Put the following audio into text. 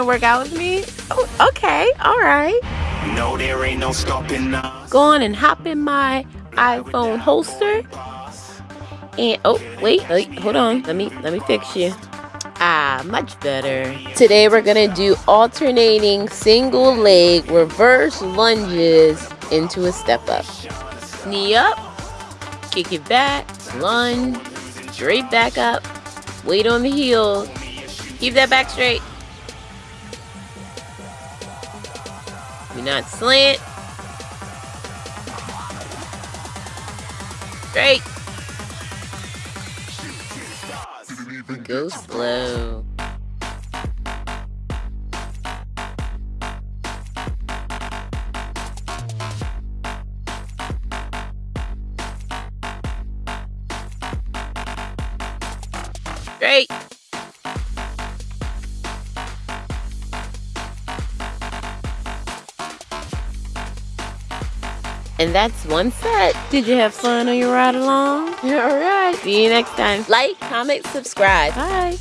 to work out with me? Oh, okay, all right. No, there ain't no stopping us. Go on and hop in my iPhone holster. And oh, wait, wait, hold on. Let me let me fix you. Ah, much better. Today we're gonna do alternating single leg reverse lunges into a step up. Knee up, kick it back, lunge, straight back up, weight on the heel, keep that back straight. Not slant. Straight. Go slow. Straight. And that's one set. Did you have fun on your ride along? All right. See you next time. Like, comment, subscribe. Bye.